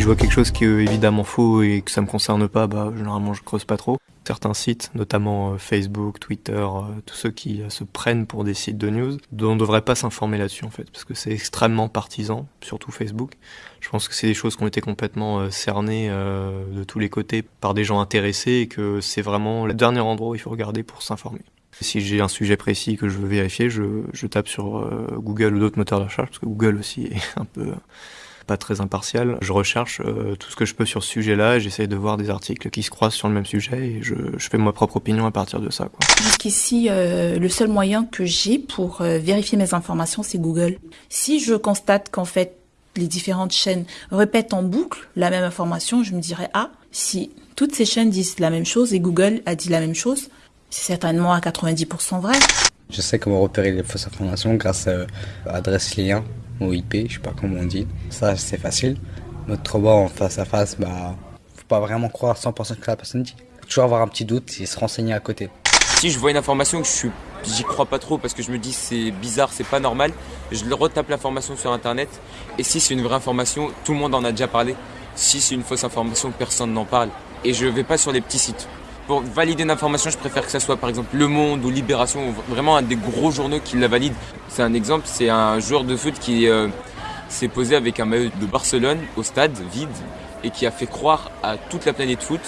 je vois quelque chose qui est évidemment faux et que ça me concerne pas, bah généralement je creuse pas trop. Certains sites, notamment euh, Facebook, Twitter, euh, tous ceux qui euh, se prennent pour des sites de news, on ne devrait pas s'informer là-dessus en fait, parce que c'est extrêmement partisan, surtout Facebook. Je pense que c'est des choses qui ont été complètement cernées de tous les côtés par des gens intéressés et que c'est vraiment le dernier endroit où il faut regarder pour s'informer. Si j'ai un sujet précis que je veux vérifier, je tape sur Google ou d'autres moteurs de recherche, parce que Google aussi est un peu pas très impartial. Je recherche euh, tout ce que je peux sur ce sujet-là, j'essaye de voir des articles qui se croisent sur le même sujet et je, je fais ma propre opinion à partir de ça. Jusqu'ici, euh, le seul moyen que j'ai pour euh, vérifier mes informations, c'est Google. Si je constate qu'en fait, les différentes chaînes répètent en boucle la même information, je me dirais, ah, si toutes ces chaînes disent la même chose et Google a dit la même chose, c'est certainement à 90% vrai. Je sais comment repérer les fausses informations grâce à adresse lien ou IP, je sais pas comment on dit. Ça, c'est facile. Notre bas en face à face, bah, faut pas vraiment croire 100% que la personne dit. Toujours avoir un petit doute et se renseigner à côté. Si je vois une information que je suis, j'y crois pas trop parce que je me dis c'est bizarre, c'est pas normal, je retape l'information sur internet. Et si c'est une vraie information, tout le monde en a déjà parlé. Si c'est une fausse information, personne n'en parle. Et je vais pas sur les petits sites pour valider une information, je préfère que ça soit par exemple Le Monde ou Libération, ou vraiment un des gros journaux qui la valide. C'est un exemple, c'est un joueur de foot qui euh, s'est posé avec un maillot de Barcelone au stade vide et qui a fait croire à toute la planète foot,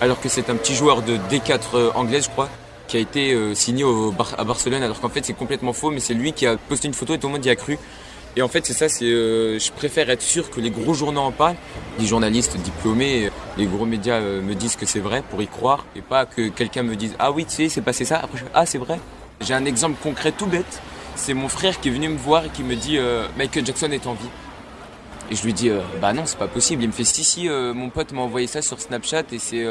alors que c'est un petit joueur de D4 euh, anglaise, je crois, qui a été euh, signé à Barcelone, alors qu'en fait c'est complètement faux, mais c'est lui qui a posté une photo et tout le monde y a cru. Et en fait, c'est ça, c'est, euh, je préfère être sûr que les gros journaux en parlent, les journalistes diplômés, les gros médias euh, me disent que c'est vrai pour y croire, et pas que quelqu'un me dise ah oui, tu sais, c'est passé ça. Après, je ah c'est vrai. J'ai un exemple concret tout bête. C'est mon frère qui est venu me voir et qui me dit euh, Michael Jackson est en vie. Et je lui dis bah non, c'est pas possible. Il me fait si si, mon pote m'a envoyé ça sur Snapchat et c'est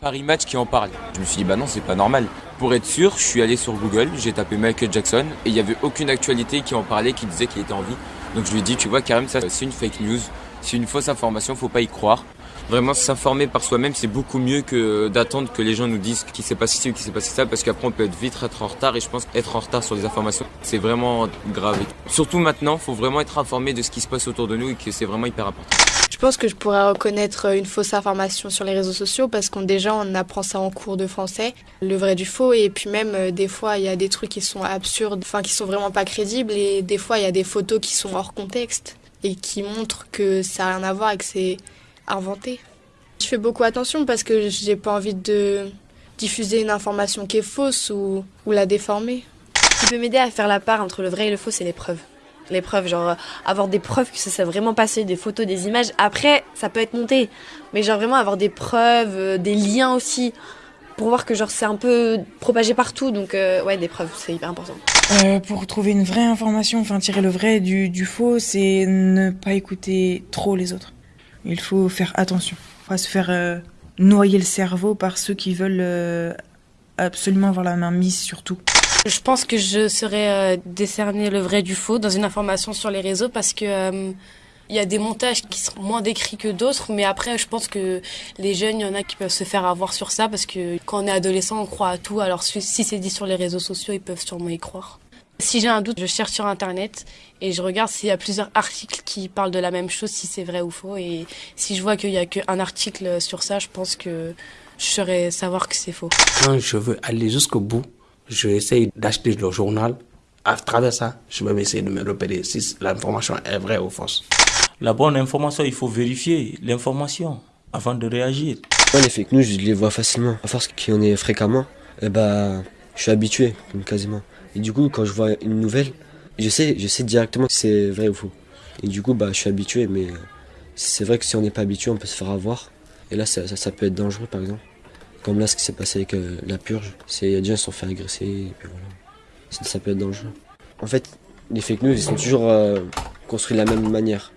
Paris Match qui en parle. Je me suis dit, bah non, c'est pas normal. Pour être sûr, je suis allé sur Google, j'ai tapé Michael Jackson et il n'y avait aucune actualité qui en parlait, qui disait qu'il était en vie. Donc je lui dit, tu vois, Karim, ça c'est une fake news, c'est une fausse information, faut pas y croire. Vraiment s'informer par soi-même, c'est beaucoup mieux que d'attendre que les gens nous disent qu'il s'est passé ci ou qu'il s'est passé ça, parce qu'après on peut être vite être en retard et je pense qu'être en retard sur les informations, c'est vraiment grave. Surtout maintenant, faut vraiment être informé de ce qui se passe autour de nous et que c'est vraiment hyper important. Je pense que je pourrais reconnaître une fausse information sur les réseaux sociaux parce qu'on déjà on apprend ça en cours de français, le vrai du faux et puis même euh, des fois il y a des trucs qui sont absurdes, enfin qui sont vraiment pas crédibles et des fois il y a des photos qui sont hors contexte et qui montrent que ça n'a rien à voir et que c'est inventé. Je fais beaucoup attention parce que j'ai pas envie de diffuser une information qui est fausse ou, ou la déformer. Ce qui peut m'aider à faire la part entre le vrai et le faux, c'est les preuves les preuves, genre avoir des preuves que ça s'est vraiment passé, des photos, des images. Après, ça peut être monté, mais genre vraiment avoir des preuves, euh, des liens aussi, pour voir que genre c'est un peu propagé partout. Donc euh, ouais, des preuves, c'est hyper important. Euh, pour trouver une vraie information, enfin tirer le vrai du, du faux, c'est ne pas écouter trop les autres. Il faut faire attention, pas se faire noyer le cerveau par ceux qui veulent absolument avoir la main mise sur tout. Je pense que je saurais euh, décerner le vrai du faux dans une information sur les réseaux parce que euh, il y a des montages qui sont moins décrits que d'autres, mais après, je pense que les jeunes, il y en a qui peuvent se faire avoir sur ça parce que quand on est adolescent, on croit à tout. Alors si c'est dit sur les réseaux sociaux, ils peuvent sûrement y croire. Si j'ai un doute, je cherche sur Internet et je regarde s'il y a plusieurs articles qui parlent de la même chose, si c'est vrai ou faux. Et si je vois qu'il y a qu'un article sur ça, je pense que je saurais savoir que c'est faux. Quand je veux aller jusqu'au bout, je essaye d'acheter le journal. À travers ça, je vais essayer de me repérer si l'information est vraie ou fausse. La bonne information, il faut vérifier l'information avant de réagir. les fake news, je les vois facilement. À force qu'il y en ait fréquemment, eh ben, je suis habitué, quasiment. Et du coup, quand je vois une nouvelle, je sais, je sais directement si c'est vrai ou faux. Et du coup, bah, je suis habitué, mais c'est vrai que si on n'est pas habitué, on peut se faire avoir. Et là, ça, ça peut être dangereux, par exemple. Comme là, ce qui s'est passé avec euh, la purge, c'est des gens se sont fait agresser, et puis voilà. Ça, peut être dangereux. En fait, les fake news, ils sont toujours euh, construits de la même manière.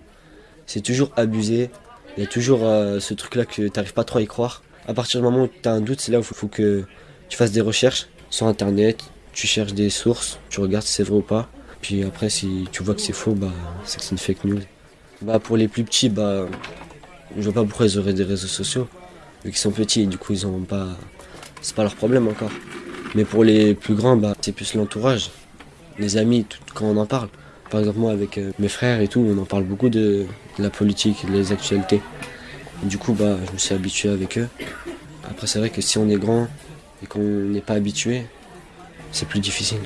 C'est toujours abusé. Il y a toujours euh, ce truc-là que tu n'arrives pas trop à y croire. À partir du moment où tu as un doute, c'est là où il faut, que tu fasses des recherches sur Internet, tu cherches des sources, tu regardes si c'est vrai ou pas. Puis après, si tu vois que c'est faux, bah, c'est que c'est une fake news. Bah, pour les plus petits, bah, je vois pas pourquoi ils auraient des réseaux sociaux vu qu'ils sont petits, du coup ils ont pas. C'est pas leur problème encore. Mais pour les plus grands, bah, c'est plus l'entourage, les amis, quand on en parle. Par exemple, moi, avec euh, mes frères et tout, on en parle beaucoup de, de la politique, des actualités. Et du coup, bah, je me suis habitué avec eux. Après, c'est vrai que si on est grand et qu'on n'est pas habitué, c'est plus difficile.